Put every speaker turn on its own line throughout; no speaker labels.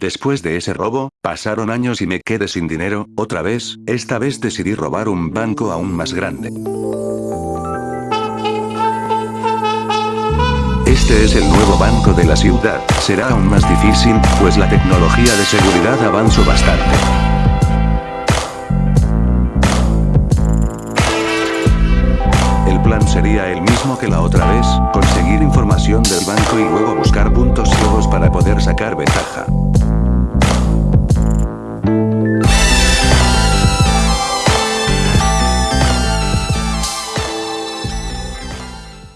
Después de ese robo, pasaron años y me quedé sin dinero, otra vez, esta vez decidí robar un banco aún más grande. Este es el nuevo banco de la ciudad, será aún más difícil, pues la tecnología de seguridad avanzó bastante. Sería el mismo que la otra vez, conseguir información del banco y luego buscar puntos ciegos para poder sacar ventaja.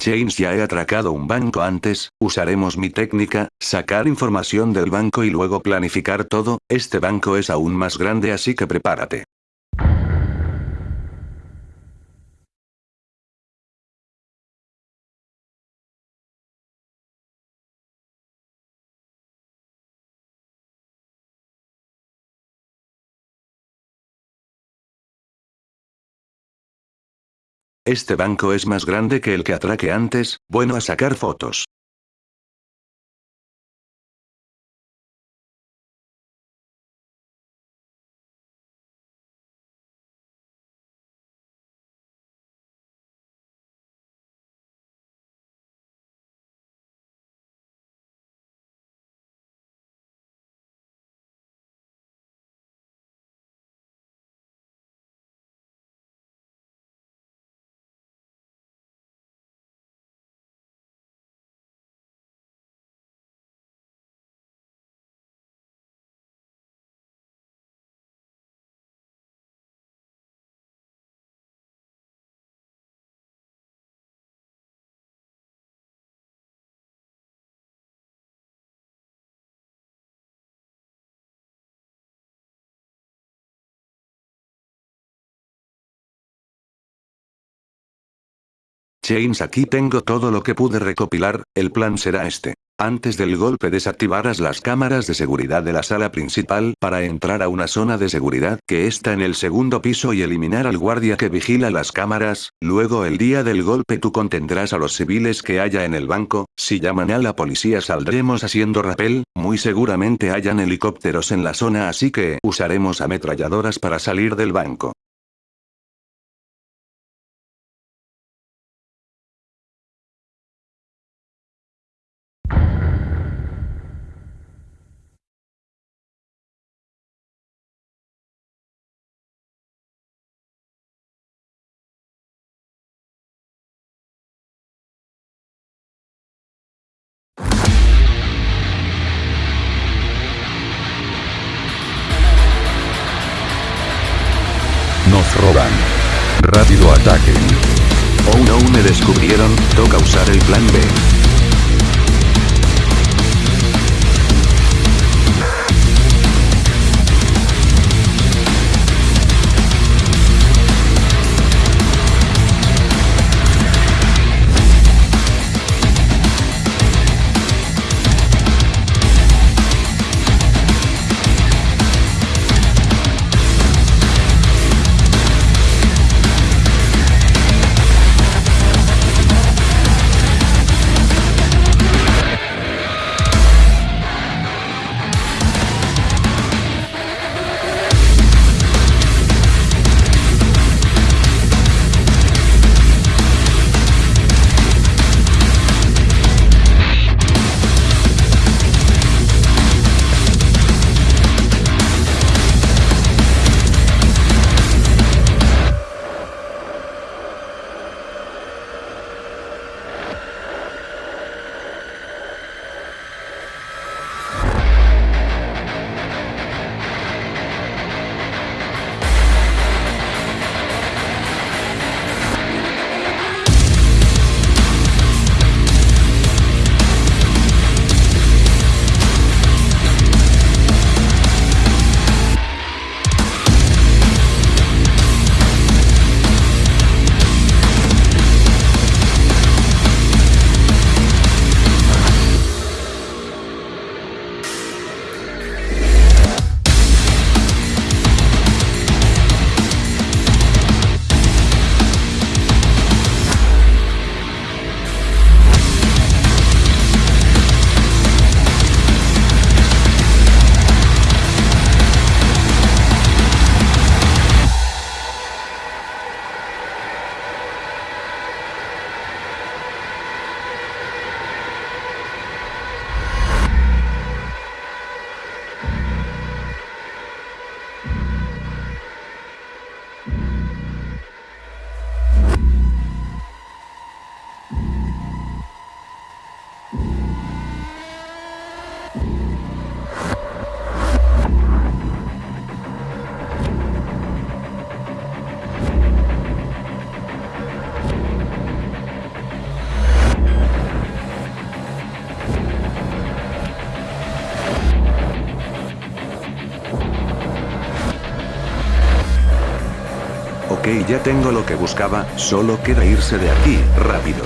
James ya he atracado un banco antes, usaremos mi técnica, sacar información del banco y luego planificar todo, este banco es aún más grande así que prepárate. Este banco es más grande que el que atraque antes, bueno a sacar fotos. James aquí tengo todo lo que pude recopilar, el plan será este. Antes del golpe desactivarás las cámaras de seguridad de la sala principal para entrar a una zona de seguridad que está en el segundo piso y eliminar al guardia que vigila las cámaras, luego el día del golpe tú contendrás a los civiles que haya en el banco, si llaman a la policía saldremos haciendo rappel, muy seguramente hayan helicópteros en la zona así que usaremos ametralladoras para salir del banco.
Nos roban. Rápido ataque.
Oh no me descubrieron, toca usar el plan B. Ok ya tengo lo que buscaba, solo queda irse de aquí, rápido.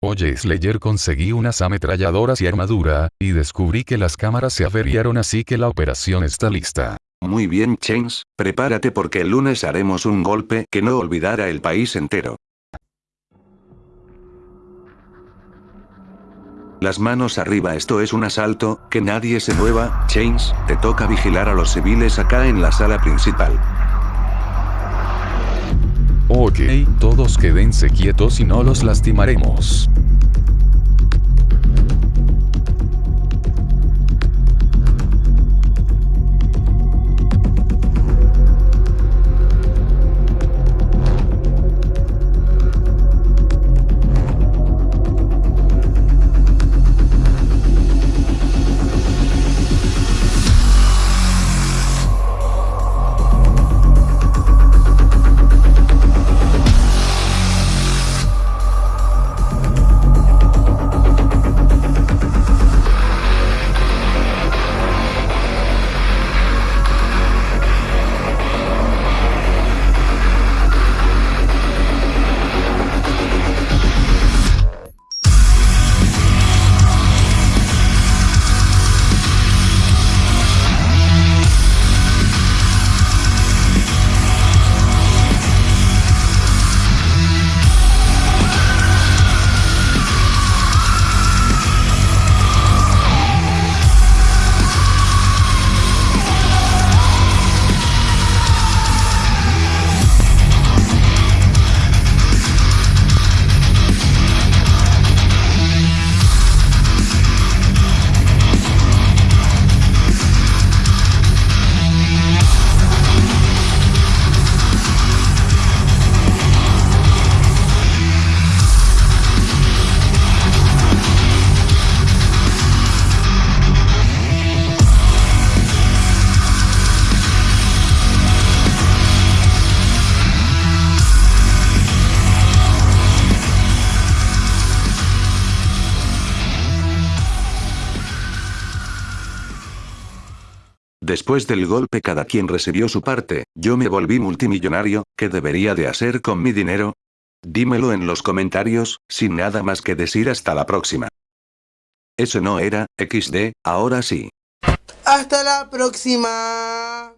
Oye Slayer conseguí unas ametralladoras y armadura, y descubrí que las cámaras se averiaron así que la operación está lista.
Muy bien Chains, prepárate porque el lunes haremos un golpe que no olvidará el país entero. Las manos arriba esto es un asalto, que nadie se mueva, Chains, te toca vigilar a los civiles acá en la sala principal.
Ok, todos quédense quietos y no los lastimaremos.
Después del golpe cada quien recibió su parte, yo me volví multimillonario, ¿qué debería de hacer con mi dinero? Dímelo en los comentarios, sin nada más que decir hasta la próxima. Eso no era, XD, ahora sí.
Hasta la próxima.